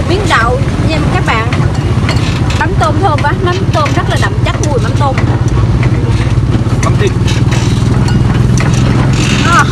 một miếng đậu nha các bạn. Mắm tôm thơm quá mắm tôm rất là đậm chất mùi mắm tôm. Mắm thịt. À.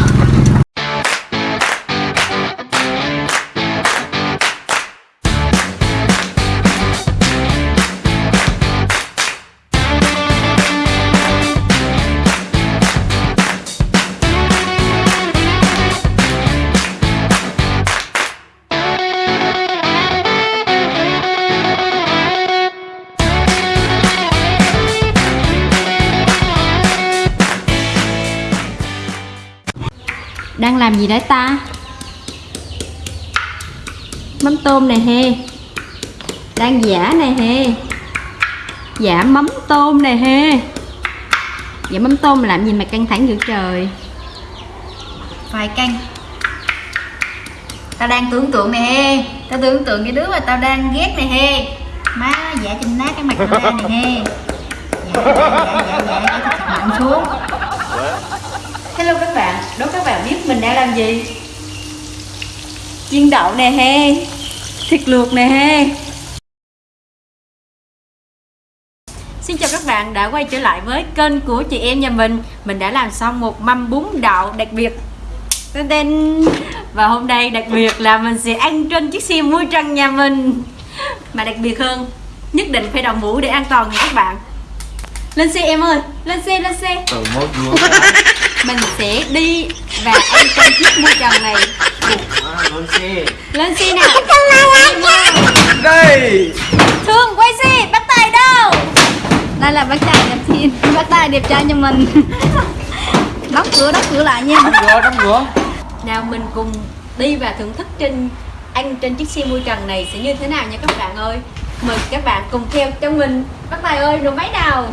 đang làm gì đấy ta mắm tôm này he đang giả này he giả mắm tôm này he giả mắm tôm làm gì mà căng thẳng dữ trời vài căng tao đang tưởng tượng này he tao tưởng tượng cái đứa mà tao đang ghét này he má giả chinh nát cái mặt tao này he dạ dạ dạ dạ dạ cái thật mạnh xuống hello các bạn đố các bạn biết mình đang làm gì? Chiên đậu nè he thịt luộc nè he. Xin chào các bạn đã quay trở lại với kênh của chị em nhà mình. Mình đã làm xong một mâm bún đậu đặc biệt. Tên tên. Và hôm nay đặc biệt là mình sẽ ăn trên chiếc xe mui trần nhà mình. Mà đặc biệt hơn Nhất định phải đội mũ để an toàn nha các bạn. Lên xe em ơi Lên xe lên xe. Từ mốt vua Mình sẽ đi và ăn trên chiếc mui trần này. Lên xe Lên xe nào Đây. Thương quay xe bắt tay đâu? Đây là bác trai đẹp thiên. Bác trai đẹp trai cho mình. Đóng cửa đóng cửa lại nha. Đóng cửa đóng cửa. Nào mình cùng đi và thưởng thức trên ăn trên chiếc xe mui trần này sẽ như thế nào nha các bạn ơi? Mời các bạn cùng theo cho mình. Bác Tài ơi nổ máy nào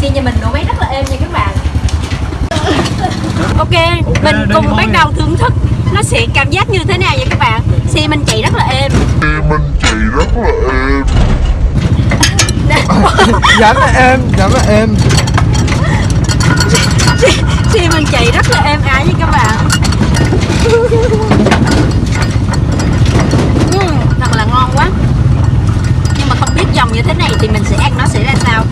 xe nhà mình nổ máy rất là êm nha các bạn. Ok, mình đây cùng bắt đầu thưởng thức Nó sẽ cảm giác như thế nào nha các bạn? Xe mình chạy rất là êm. Mình chạy rất là êm. Giảm là em Giảm là em Xe mình chạy rất là êm ái nha các bạn. Ừm, Thật là ngon quá. Nhưng mà không biết dòng như thế này thì mình sẽ ăn nó sẽ ra sao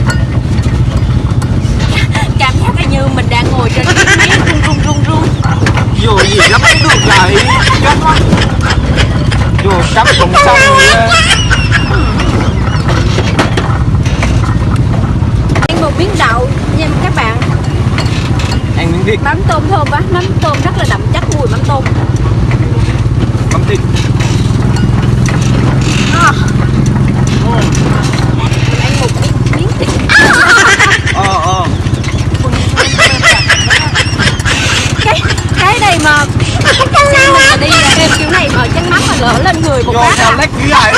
như mình đang ngồi trên chiếc máy rung rung rung rung Dù gì lắm cũng được lại Cắt quá Dù sắp cũng xong á. Ăn một miếng đậu nha các bạn. Ăn miếng thịt Mắm tôm thơm quá, mắm tôm rất là đậm chất mùi mắm tôm Mắm thịt à. Mình ăn một miếng, miếng thịt Ờ ờ cái cái này mà xe mình mà đi là em kiểu này mà chân mắm mà lỡ lên người một Vô sao à. lách dữ vậy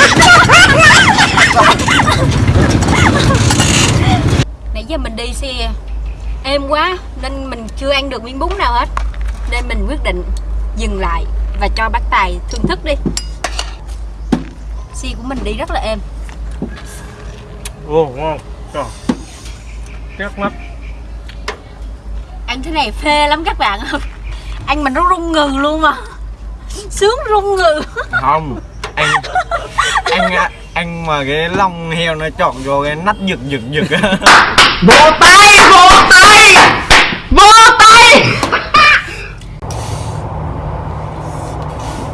nãy giờ mình đi xe êm quá nên mình chưa ăn được miếng bún nào hết. Nên mình quyết định dừng lại và cho bác tài thưởng thức đi. Xe của mình đi rất là êm. Ồ ngon. Trời. Chắc lắm. Ăn thế này phê lắm các bạn ăn mình nó rung ngừ luôn mà. Sướng rung ngừ. Không Ăn Ăn Ăn mà cái lông heo nó chọn vô cái nách giật giật giật vỗ tay vỗ tay. Vỗ tay.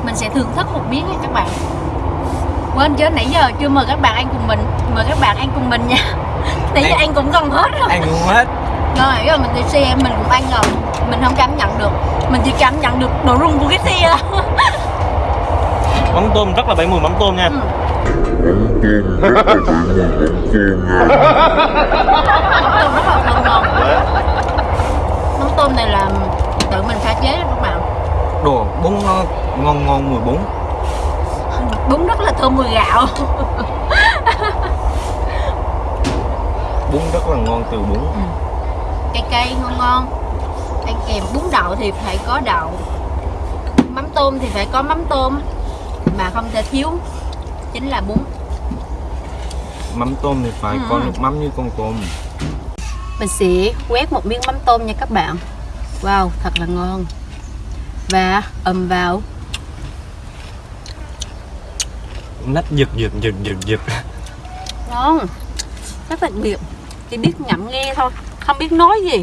Mình sẽ thưởng thức một miếng nha các bạn. Quên chứ nãy giờ chưa mời các bạn ăn cùng mình mời các bạn ăn cùng mình nha. Nãy giờ Ăn- ăn cũng gần hết rồi. Ăn luôn hết. Rồi giờ mình đi xe mình cũng ăn rồi. Mình không cảm nhận được mình chỉ cảm nhận được độ rung của cái xe Mắm tôm rất là bảy mùi mắm tôm nha. Ừ. mắm tôm rất là bự mùi mắm tôm nha mắm tôm rất là thơm ngon mắm tôm này là tự mình pha chế đó các bạn. Đồ bún nó ngon ngon mùi bún. Bún rất là thơm mùi gạo. Bún rất là ngon từ bún. Cay cay ngon ngon ăn kèm bún đậu thì phải có đậu. Mắm tôm thì phải có mắm tôm mà không thể thiếu chính là bún. Mắm tôm thì phải Ừ. có nước mắm như con tôm. Mình sẽ quét một miếng mắm tôm nha các bạn. Wow thật là ngon. Và ầm vào. Nách giật giật giật giật giật ngon. Rất đặc biệt chỉ biết ngậm nghe thôi không biết nói gì.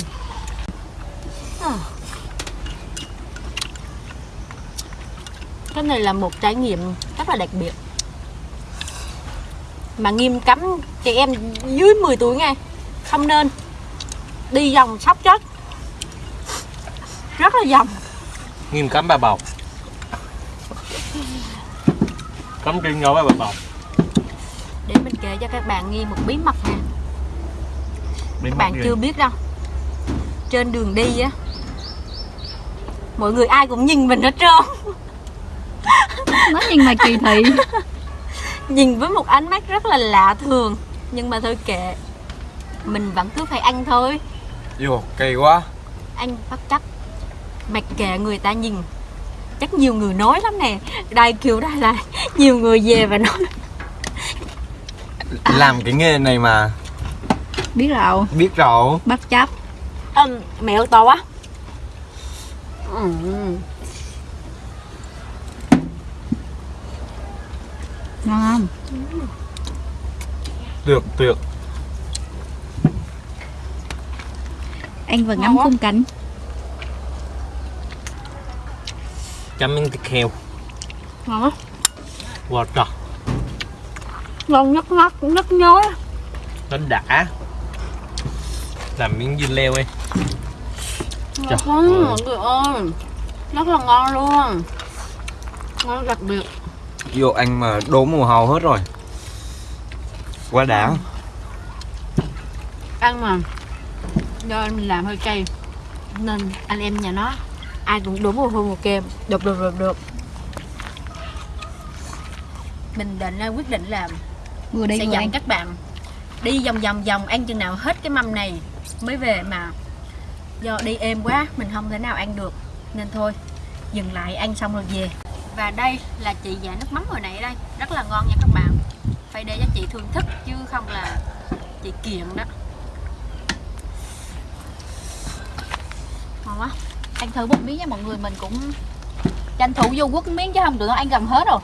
Cái này là một trải nghiệm rất là đặc biệt. Mà nghiêm cấm chị em dưới 10 tuổi nghe không nên. Đi vòng sóc chết. Rất là vòng. Nghiêm cấm bà bầu. Cấm trên nhỏ với bà bầu. Để mình kể cho các bạn nghe một bí mật nè. Các bạn gì? chưa biết đâu. Trên đường đi á mọi người ai cũng nhìn mình hết trơn. Nó nhìn mà kỳ thị. Nhìn với một ánh mắt rất là lạ thường. Nhưng mà thôi kệ. Mình vẫn cứ phải ăn thôi. Vô, kỳ quá. Anh bất chấp. Mặc kệ người ta nhìn. Chắc nhiều người nói lắm nè. Đây kiểu đây là nhiều người về và nói. Làm cái nghề này mà. Biết rồi Biết rồi bất chấp. Um, mẹo to quá ừ. ngon. Không Tuyệt tuyệt ăn và Ngon ngắm khung cảnh. Chấm miếng thịt heo. Ngon quá. Trời. Ngon nhất mắt rất nhói Nó đã. Làm miếng dưa leo đi Trời ngon ơi. mọi người ơi. Rất là ngon luôn. Ngon đặc biệt. Vô anh mà đố mùa hầu hết rồi. Quá đã. Ăn. Mà. Do anh mình làm hơi cay. Nên anh em nhà nó ai cũng đúng một hôn một kem. Được được được được. Mình định ra quyết định làm vừa đi sẽ vừa dẫn ăn. các bạn đi vòng vòng vòng ăn chừng nào hết cái mâm này mới về mà do đi êm quá mình không thể nào ăn được. Nên thôi dừng lại ăn xong rồi về. Và đây là chị dạ nước mắm hồi nãy đây. Rất là ngon nha các bạn. Phải để cho chị thưởng thức chứ không là chị kiện đó. Ngon quá. Ăn thử một miếng nha mọi người. Mình cũng tranh thủ vô quất miếng chứ không tụi nó ăn gần hết rồi.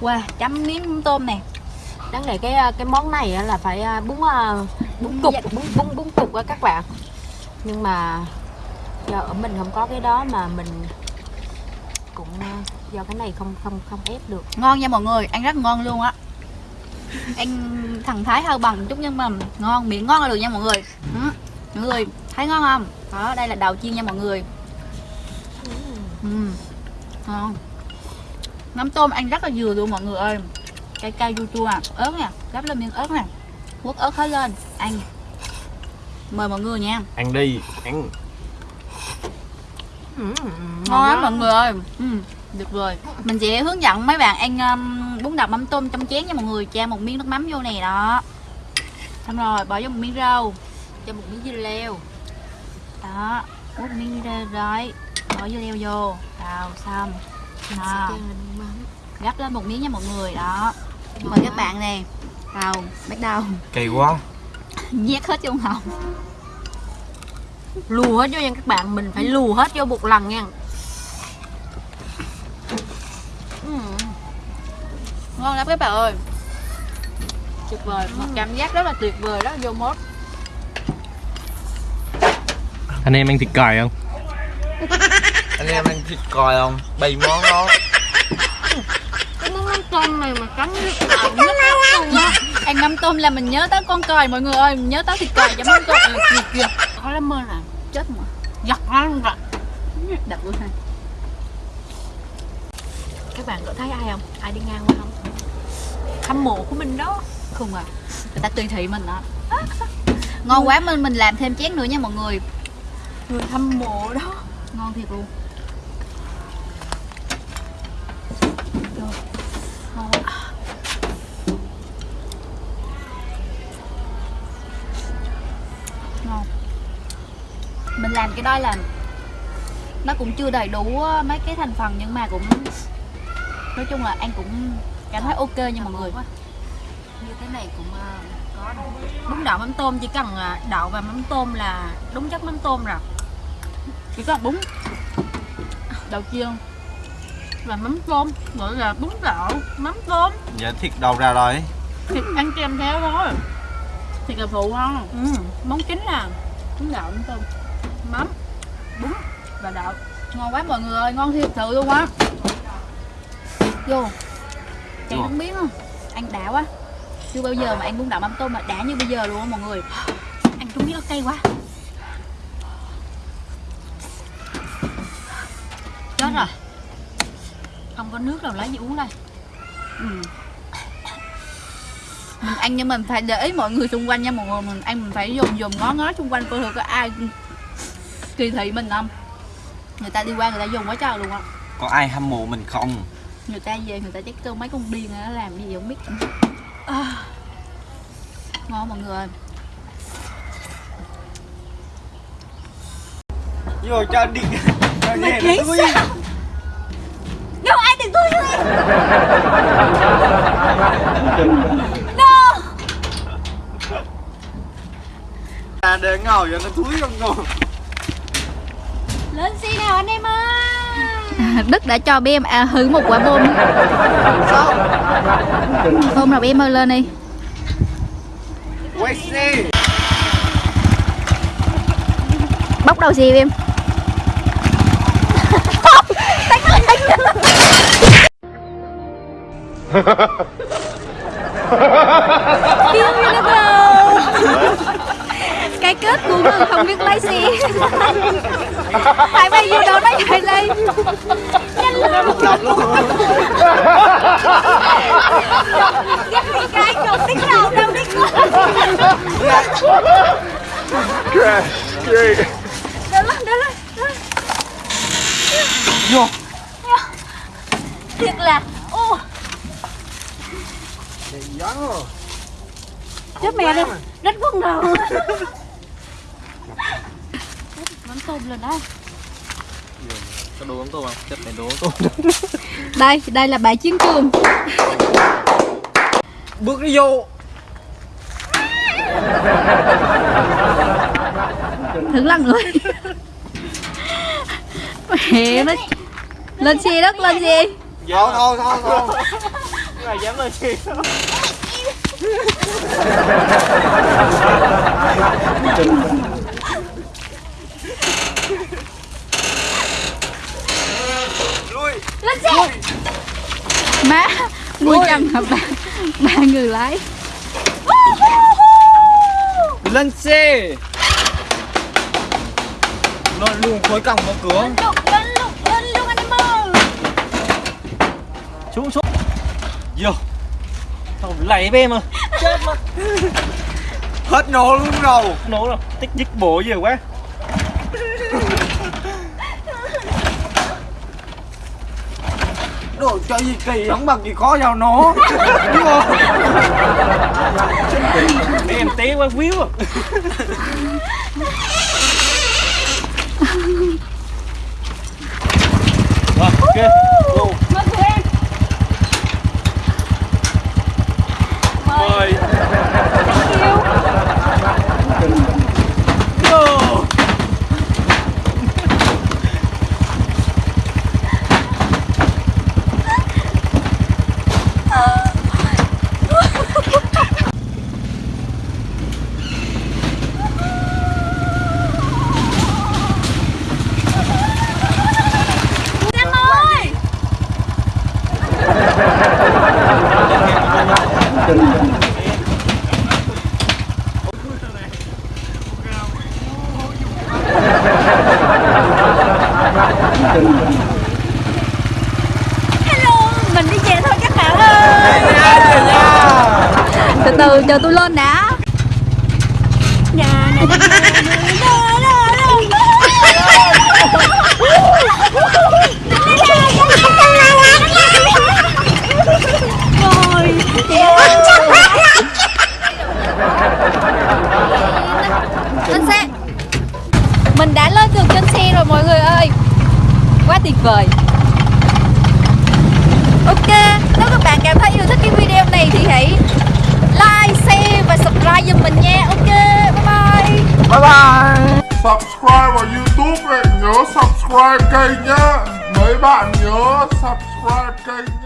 Wow chấm miếng tôm nè. Đáng lẽ cái cái món này là phải à, bún à, bún cục Dạ. bún bún bún cục các bạn nhưng mà do ở mình không có cái đó mà mình cũng à, do cái này không không không ép được. Ngon nha mọi người ăn rất ngon luôn á. Ăn thằng thái hơi bằng chút nhưng mà ngon miệng ngon là được nha mọi người. Ừ. mọi người thấy ngon không? Đó đây là đầu chiên nha mọi người. Ừ. ngon. Mắm tôm ăn rất là vừa luôn mọi người ơi. Cay cay chua chua à. Ớt nè gắp lên miếng ớt nè. Quất ớt hết lên ăn mời mọi người nha. Ăn đi Ăn. Ừ, ngon lắm mọi người ơi. Ừ, được rồi. Mình sẽ hướng dẫn mấy bạn ăn um, bún đậu mắm tôm trong chén nha mọi người. Cha một miếng nước mắm vô nè đó. Xong rồi bỏ vô một miếng rau. Cho một miếng dưa leo. Đó múc miếng ra rồi. Bỏ vô leo vô. Xào xong. Mắm. gắp lên một miếng nha mọi người đó. Mời các bạn nè. Vào bắt đầu. Kỳ quá nhét hết trong họng lù hết vô nha các bạn mình phải lù hết vô một lần nha. Ừ. ngon lắm các bạn ơi. Tuyệt vời một cảm giác rất là tuyệt vời là vô mốt. Anh em ăn thịt còi không? Anh em ăn thịt còi không? Bày món đó. Cái món mắm tôm này mà cắn nước ẩm nước luôn á ăn mắm tôm là mình nhớ tới con còi mọi người ơi mình nhớ tới thịt còi cho mắm tôm kìa kìa khó lắm ơn à chết mà giật nó luôn rồi. Đập luôn ha. Các bạn có thấy ai không? Ai đi ngang qua không? Hâm mộ của mình đó. Không à. Người ta tùy thị mình đó. Ngon quá mình mình làm thêm chén nữa nha mọi người. Người hâm mộ đó. Ngon thiệt luôn mình làm cái đó là nó cũng chưa đầy đủ á, mấy cái thành phần nhưng mà cũng nói chung là ăn cũng cảm thấy ok nha mọi người. Như thế này cũng ờ, có bún đậu mắm tôm chỉ cần ờ, đậu và mắm tôm là đúng chất mắm tôm rồi. Chỉ có bún đậu chiên là mắm tôm gọi là bún đậu mắm tôm. Dạ thịt đâu ra rồi. Thịt ăn kèm theo thôi. Thịt là phụ không ừ. món chính là bún đậu mắm tôm mắm. Bún và đậu. Ngon quá mọi người ơi ngon thiệt sự luôn á. Vô. Vô. không biết không ăn đã quá. Chưa bao giờ mà ăn bún đậu mắm tôm mà đã như bây giờ luôn á mọi người. Ăn trúng biết nó cay quá. Chết rồi. Không có nước đâu lấy gì uống đây? Ừ. mình ăn nhưng mình phải để ý mọi người xung quanh nha mọi người. Mình ăn mình phải dùng dùng ngó ngó xung quanh coi thử có ai kỳ thị mình không? Người ta đi qua người ta dùng quá trời luôn á. Có ai hâm mộ mình không? Người ta về người ta chắc kêu mấy con điên nó làm gì không biết. À. ngon mọi người. Vô cho đi. Cho về thui. sao? đâu ai đừng tôi no À để ngồi cho nó thúi không ngồi lên xe nào anh em ơi. Đức đã cho bé em à, hư một quả bom. Bom nào bé em ơi lên đi. Quay xe. Bóc đầu gì em kêu như nó bờ Cái kết của mình không biết lái xe Tại bây giờ đồ nó chạy lên. Cái đầu tiếng đầu đâu đi Đỡ lên đỡ lên Vô. Thiệt là ô. Chết mẹ đi rất quân đầu Mắm tôm lên đây Có đồ ống tô không? Chất này đồ ống tô Đây, đây là bãi chiến trường. Bước đi vô. Thử lần nữa. Mẹ nó Lên xe đất, lên xe. Thôi thôi thôi thôi. Người dám lên xe Lui. Lên xe Má, nuôi chồng hả ba, ba người lái. Lên xe Lên luôn khối còng vào cửa. Lên luôn lên luôn lên luôn anh em ơi. Xuống xuống Vô. Sao lạy với em à Chết mất Hết nổ luôn rồi. Nổ rồi. Tích dứt bộ gì quá Đồ chơi gì kỳ không bằng gì khó vào nổ Đúng không? Để em té quá víu à. Ok Go mời tụi em mời Go. em ơi hello mình đi về thôi các bạn ơi Từ từ, chờ tôi lên đã nhà này rồi Lên xe Mình đã lên được trên xe rồi mọi người ơi Quá tuyệt vời Ok, nếu các bạn cảm thấy yêu thích cái video này thì hãy like, share và subscribe giùm mình nha. Ok, bye bye. Bye bye. Subscribe vào youtube ấy nhớ subscribe kênh nhá. Mấy bạn nhớ subscribe kênh